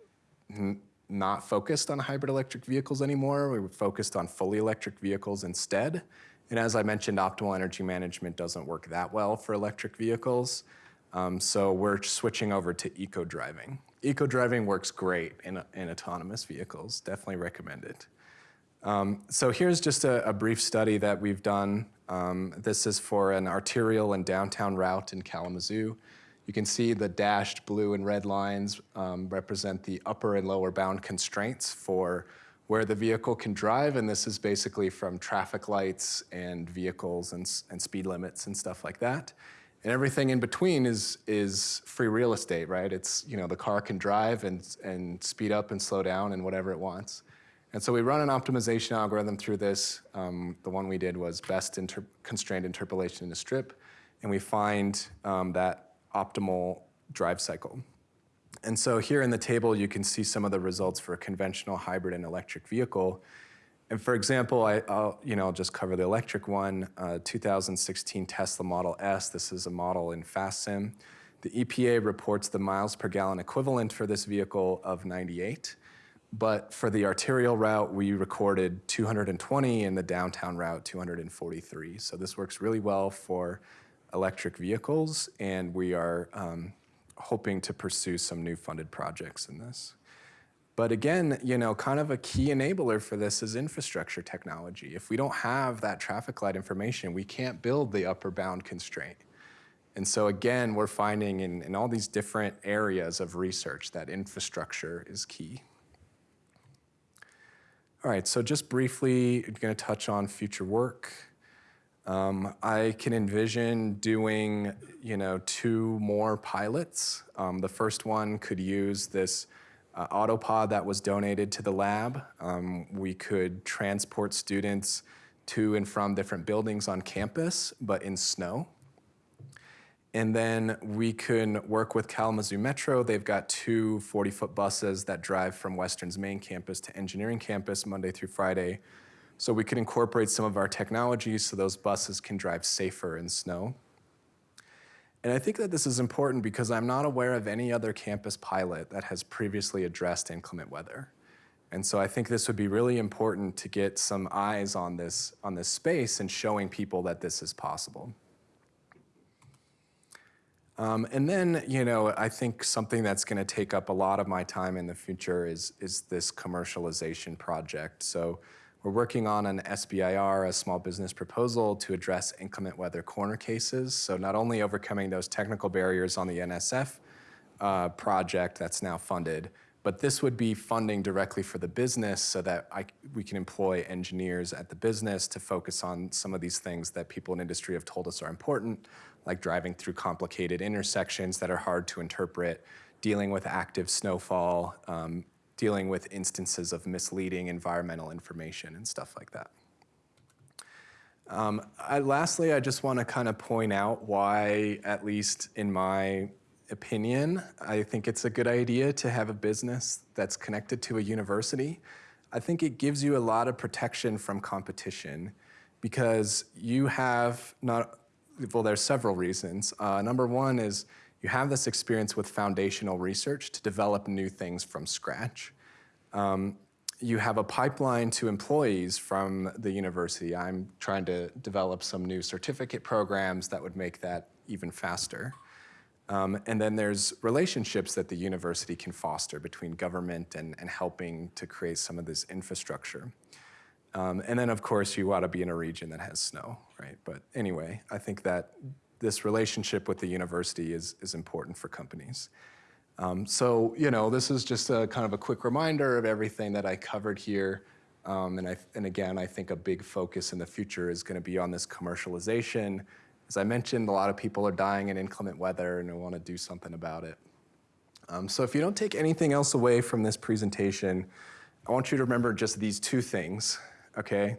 not focused on hybrid electric vehicles anymore. We were focused on fully electric vehicles instead. And as I mentioned, optimal energy management doesn't work that well for electric vehicles. Um, so we're switching over to eco-driving. Eco-driving works great in, in autonomous vehicles, definitely recommend it. Um, so here's just a, a, brief study that we've done. Um, this is for an arterial and downtown route in Kalamazoo. You can see the dashed blue and red lines um, represent the upper and lower bound constraints for where the vehicle can drive, and this is basically from traffic lights and vehicles and, and speed limits and stuff like that. And everything in between is, is free real estate, right? It's, you know, the car can drive and, and speed up and slow down and whatever it wants. And so we run an optimization algorithm through this. Um, the one we did was best inter constrained interpolation in a strip. And we find um, that optimal drive cycle. And so here in the table, you can see some of the results for a conventional hybrid and electric vehicle. And for example, I, will you know, I'll just cover the electric one, uh, 2016 Tesla Model S. This is a model in FastSim. The EPA reports the miles per gallon equivalent for this vehicle of 98. But for the arterial route, we recorded 220 and the downtown route 243. So this works really well for electric vehicles, and we are um, hoping to pursue some new funded projects in this. But again, you know, kind of a key enabler for this is infrastructure technology. If we don't have that traffic light information, we can't build the upper bound constraint. And so again, we're finding in, in all these different areas of research that infrastructure is key. All right, so just briefly, I'm gonna touch on future work. Um, I can envision doing, you know, two more pilots. Um, the first one could use this uh, autopod that was donated to the lab. Um, we could transport students to and from different buildings on campus, but in snow. And then we can work with Kalamazoo Metro. They've got two 40-foot buses that drive from Western's main campus to engineering campus Monday through Friday so we could incorporate some of our technologies so those buses can drive safer in snow. And I think that this is important because I'm not aware of any other campus pilot that has previously addressed inclement weather. And so I think this would be really important to get some eyes on this, on this space and showing people that this is possible. Um, and then, you know, I think something that's going to take up a lot of my time in the future is, is this commercialization project. So we're working on an SBIR, a small business proposal, to address inclement weather corner cases. So not only overcoming those technical barriers on the NSF uh, project that's now funded, but this would be funding directly for the business so that I, we can employ engineers at the business to focus on some of these things that people in industry have told us are important, like driving through complicated intersections that are hard to interpret, dealing with active snowfall, um, dealing with instances of misleading environmental information and stuff like that. Um, I, lastly, I just want to kind of point out why, at least in my opinion, I think it's a good idea to have a business that's connected to a university. I think it gives you a lot of protection from competition because you have not, well, there's several reasons. Uh, number one is you have this experience with foundational research to develop new things from scratch. Um, you have a pipeline to employees from the university. I'm trying to develop some new certificate programs that would make that even faster. Um, and then there's relationships that the university can foster between government and, and helping to create some of this infrastructure. Um, and then, of course, you ought to be in a region that has snow, right? But anyway, I think that this relationship with the university is, is important for companies. Um, so, you know, this is just a kind of a quick reminder of everything that I covered here. Um, and, I, and again, I think a big focus in the future is going to be on this commercialization. As I mentioned, a lot of people are dying in inclement weather and we want to do something about it. Um, so if you don't take anything else away from this presentation, I want you to remember just these two things, okay?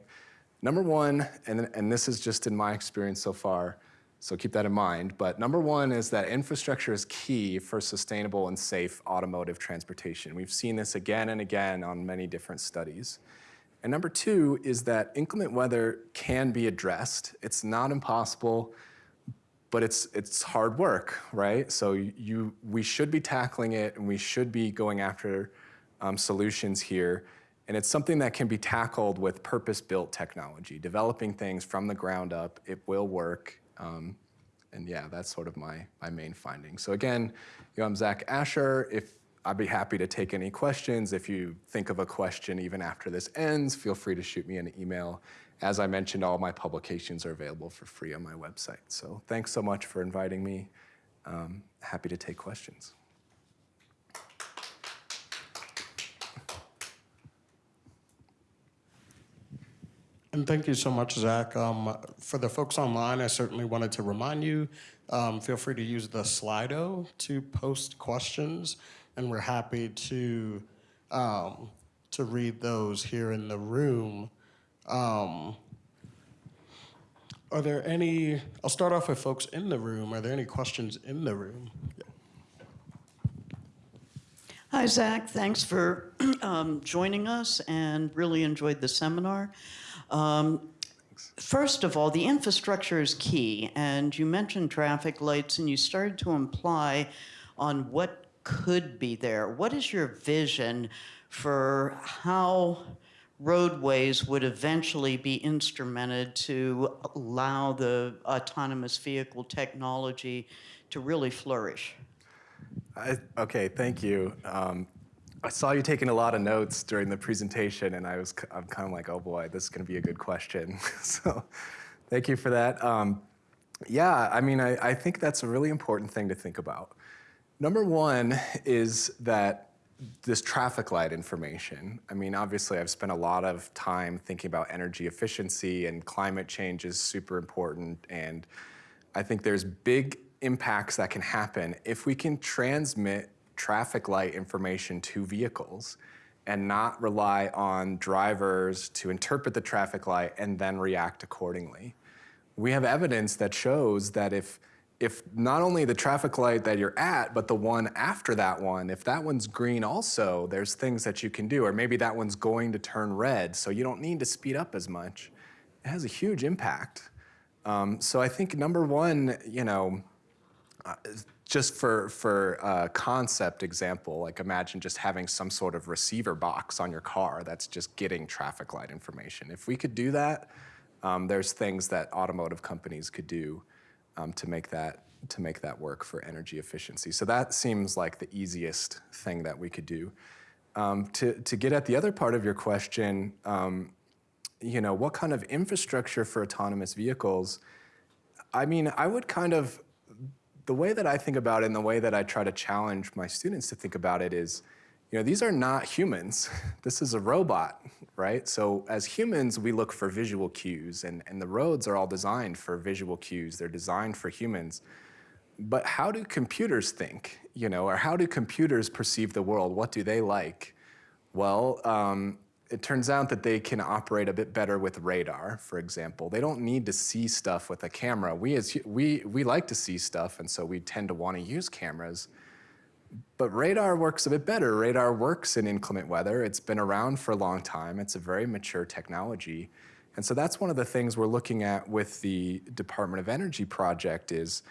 Number one, and, and this is just in my experience so far, so keep that in mind. But number one is that infrastructure is key for sustainable and safe automotive transportation. We've seen this again and again on many different studies. And number two is that inclement weather can be addressed. It's not impossible, but it's, it's hard work, right? So you, we should be tackling it and we should be going after um, solutions here. And it's something that can be tackled with purpose-built technology, developing things from the ground up. It will work. Um, and yeah, that's sort of my, my main finding. So again, you know, I'm Zach Asher. If I'd be happy to take any questions. If you think of a question even after this ends, feel free to shoot me an email. As I mentioned, all my publications are available for free on my website. So thanks so much for inviting me. Um, happy to take questions. And thank you so much, Zach. Um, for the folks online, I certainly wanted to remind you, um, feel free to use the Slido to post questions, and we're happy to, um, to read those here in the room. Um, are there any, I'll start off with folks in the room. Are there any questions in the room? Yeah. Hi, Zach. Thanks for [CLEARS THROAT] um, joining us and really enjoyed the seminar. Um, First of all, the infrastructure is key, and you mentioned traffic lights and you started to imply on what could be there. What is your vision for how roadways would eventually be instrumented to allow the autonomous vehicle technology to really flourish? I, okay, thank you. Um, I saw you taking a lot of notes during the presentation, and I was I'm kind of like, oh boy, this is going to be a good question. [LAUGHS] so, thank you for that. Um, yeah, I mean, I, I think that's a really important thing to think about. Number one is that this traffic light information. I mean, obviously, I've spent a lot of time thinking about energy efficiency, and climate change is super important. And I think there's big impacts that can happen if we can transmit traffic light information to vehicles and not rely on drivers to interpret the traffic light and then react accordingly. We have evidence that shows that if if not only the traffic light that you're at, but the one after that one, if that one's green also, there's things that you can do. Or maybe that one's going to turn red, so you don't need to speed up as much. It has a huge impact. Um, so I think number one, you know, uh, just for for uh, concept example, like imagine just having some sort of receiver box on your car that's just getting traffic light information. If we could do that, um, there's things that automotive companies could do um, to make that to make that work for energy efficiency. So that seems like the easiest thing that we could do. Um, to to get at the other part of your question, um, you know, what kind of infrastructure for autonomous vehicles? I mean, I would kind of the way that I think about it and the way that I try to challenge my students to think about it is, you know, these are not humans. [LAUGHS] This is a robot, right? So as humans, we look for visual cues and, and the roads are all designed for visual cues. They're designed for humans. But how do computers think, you know, or how do computers perceive the world? What do they like? Well, um, it turns out that they can operate a bit better with radar, for example. They don't need to see stuff with a camera. We, as, we, we like to see stuff, and so we tend to want to use cameras. But radar works a bit better. Radar works in inclement weather. It's been around for a long time. It's a very mature technology. And so that's one of the things we're looking at with the Department of Energy project is,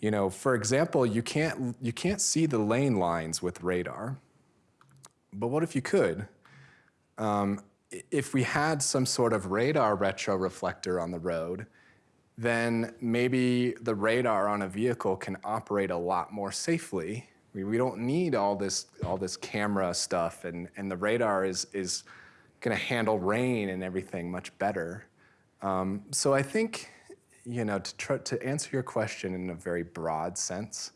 you know, for example, you can't, you can't see the lane lines with radar. But what if you could? Um, if we had some sort of radar retroreflector on the road, then maybe the radar on a vehicle can operate a lot more safely. We, we don't need all this all this camera stuff, and, and the radar is is going to handle rain and everything much better. Um, so I think, you know, to to answer your question in a very broad sense,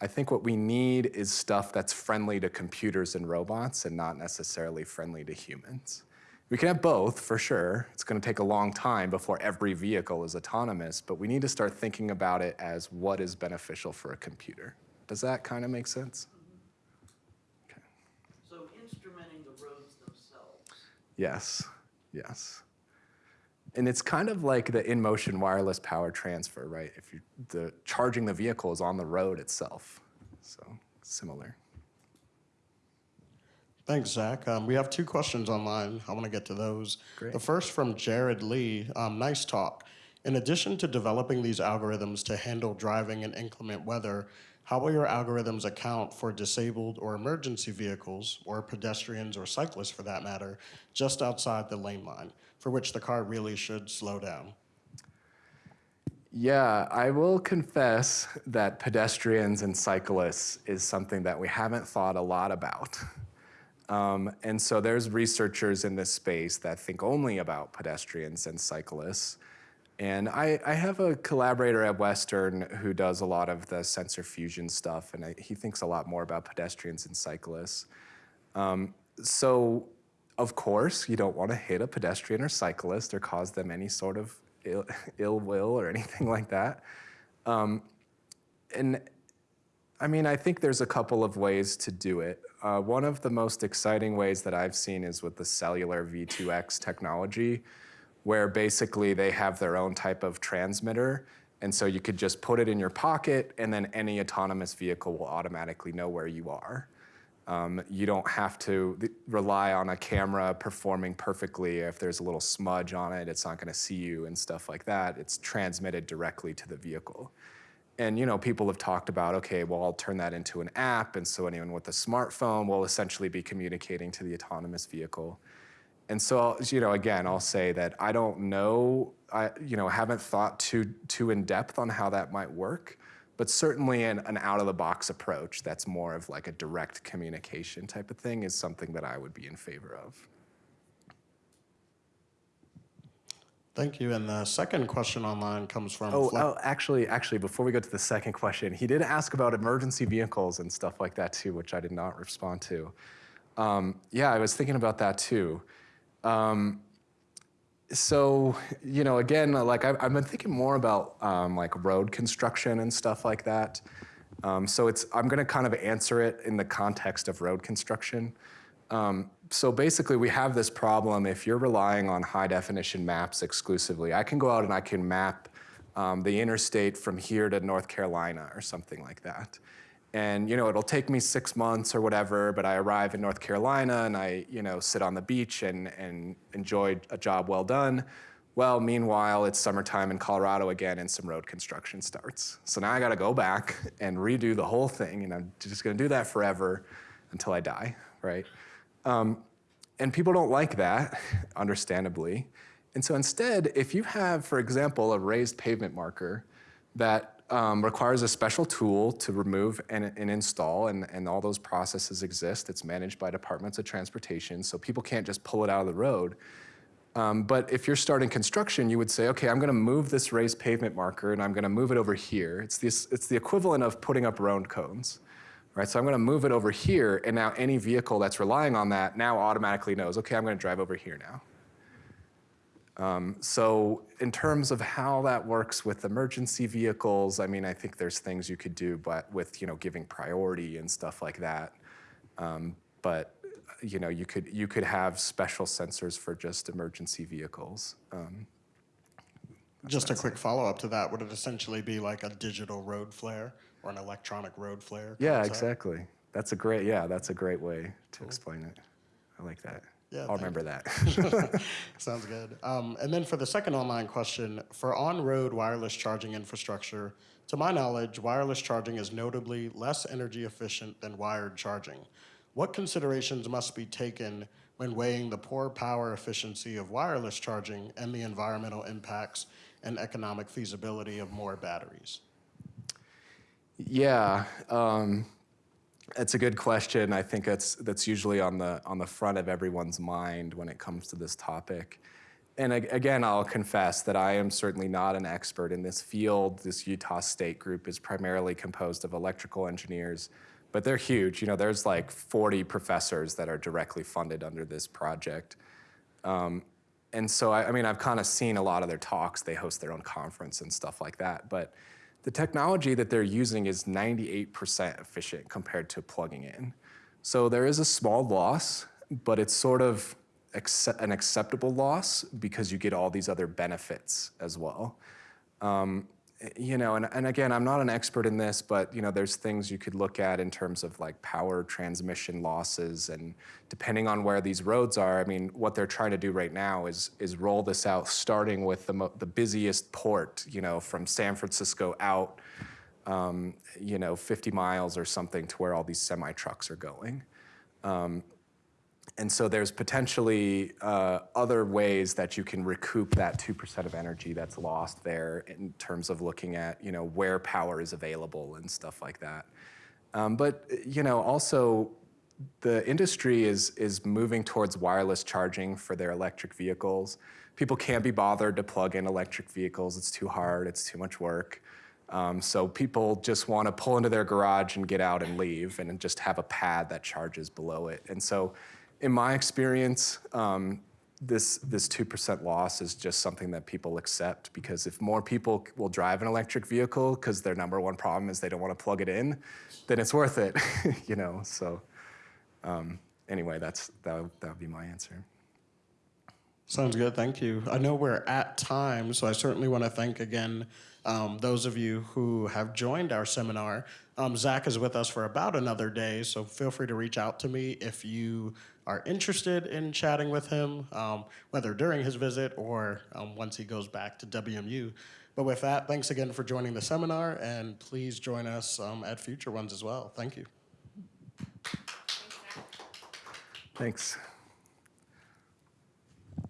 I think what we need is stuff that's friendly to computers and robots and not necessarily friendly to humans. We can have both, for sure. It's going to take a long time before every vehicle is autonomous, but we need to start thinking about it as what is beneficial for a computer. Does that kind of make sense? Mm-hmm. Okay. So instrumenting the roads themselves. Yes, yes. And it's kind of like the in-motion wireless power transfer, right? If you the charging the vehicle is on the road itself, so similar. Thanks, Zach. Um, we have two questions online. I want to get to those. Great. The first from Jared Lee. Um, nice talk. In addition to developing these algorithms to handle driving in inclement weather, how will your algorithms account for disabled or emergency vehicles, or pedestrians or cyclists for that matter, just outside the lane line, for which the car really should slow down? Yeah, I will confess that pedestrians and cyclists is something that we haven't thought a lot about. Um, and so there's researchers in this space that think only about pedestrians and cyclists. And I, I have a collaborator at Western who does a lot of the sensor fusion stuff, and I, he thinks a lot more about pedestrians and cyclists. Um, so, of course, you don't want to hit a pedestrian or cyclist or cause them any sort of ill, [LAUGHS] ill will or anything like that. Um, and I mean, I think there's a couple of ways to do it. Uh, one of the most exciting ways that I've seen is with the cellular V2X technology, where basically they have their own type of transmitter. And so you could just put it in your pocket, and then any autonomous vehicle will automatically know where you are. Um, you don't have to rely on a camera performing perfectly. If there's a little smudge on it, it's not going to see you and stuff like that. It's transmitted directly to the vehicle. And you know, people have talked about, okay, well, I'll turn that into an app, and so anyone with a smartphone will essentially be communicating to the autonomous vehicle. And so, you know, again, I'll say that I don't know, I, you know, haven't thought too too in depth on how that might work, but certainly an, an out of the box approach that's more of like a direct communication type of thing is something that I would be in favor of. Thank you. And the second question online comes from. Oh, oh, actually, actually, before we go to the second question, he did ask about emergency vehicles and stuff like that too, which I did not respond to. Um, yeah, I was thinking about that too. Um, so, you know, again, like I've, I've been thinking more about um, like road construction and stuff like that. Um, so it's I'm going to kind of answer it in the context of road construction. Um, so basically, we have this problem if you're relying on high definition maps exclusively. I can go out and I can map um, the interstate from here to North Carolina or something like that. And you know, it'll take me six months or whatever, but I arrive in North Carolina and I, you know, sit on the beach and, and enjoy a job well done. Well, meanwhile, it's summertime in Colorado again and some road construction starts. So now I gotta go back [LAUGHS] and redo the whole thing, and I'm just gonna do that forever until I die, right? Um, and people don't like that, [LAUGHS] understandably. And so instead, if you have, for example, a raised pavement marker that um, requires a special tool to remove and, and install, and, and all those processes exist, it's managed by departments of transportation, so people can't just pull it out of the road. Um, but if you're starting construction, you would say, okay, I'm going to move this raised pavement marker and I'm going to move it over here. It's, this, it's the equivalent of putting up road cones, right? So I'm going to move it over here, and now any vehicle that's relying on that now automatically knows, okay, I'm going to drive over here now. Um, so in terms of how that works with emergency vehicles, I mean, I think there's things you could do, but with you know giving priority and stuff like that. Um, but you know, you could you could have special sensors for just emergency vehicles. Um, Just a quick follow-up to that, would it essentially be like a digital road flare or an electronic road flare? yeah, exactly. That's a great yeah, that's a great way to explain it. I like that. Yeah, I'll remember that. [LAUGHS] [LAUGHS] Sounds good. Um, and then for the second online question, for on-road wireless charging infrastructure, to my knowledge, wireless charging is notably less energy efficient than wired charging. What considerations must be taken when weighing the poor power efficiency of wireless charging and the environmental impacts and economic feasibility of more batteries? Yeah, um, it's a good question. I think that's that's usually on the on the front of everyone's mind when it comes to this topic. And ag- again, I'll confess that I am certainly not an expert in this field. This Utah State group is primarily composed of electrical engineers, but they're huge. You know, there's like 40 professors that are directly funded under this project. Um, and so, I, I mean, I've kind of seen a lot of their talks. They host their own conference and stuff like that. But the technology that they're using is 98% efficient compared to plugging in. So there is a small loss, but it's sort of an acceptable loss because you get all these other benefits as well. Um, you know, and, and again, I'm not an expert in this, but you know, there's things you could look at in terms of like power transmission losses, and depending on where these roads are, I mean, what they're trying to do right now is is roll this out, starting with the the busiest port, you know, from San Francisco out, um, you know, 50 miles or something to where all these semi trucks are going. And so there's potentially uh, other ways that you can recoup that 2% of energy that's lost there in terms of looking at, you know, where power is available and stuff like that. Um, but, you know, also the industry is, is moving towards wireless charging for their electric vehicles. People can't be bothered to plug in electric vehicles. It's too hard, it's too much work. Um, so people just want to pull into their garage and get out and leave and just have a pad that charges below it. And so in my experience, um, this this two percent loss is just something that people accept because if more people will drive an electric vehicle because their number one problem is they don't want to plug it in, then it's worth it, [LAUGHS] you know. So um, anyway, that's that would, that would be my answer. Sounds good. Thank you. I know we're at time, so I certainly want to thank again um, those of you who have joined our seminar. Um, Zach is with us for about another day, so feel free to reach out to me if you are interested in chatting with him, um, whether during his visit or um, once he goes back to WMU. But with that, thanks again for joining the seminar, and please join us um, at future ones as well. Thank you. Thanks.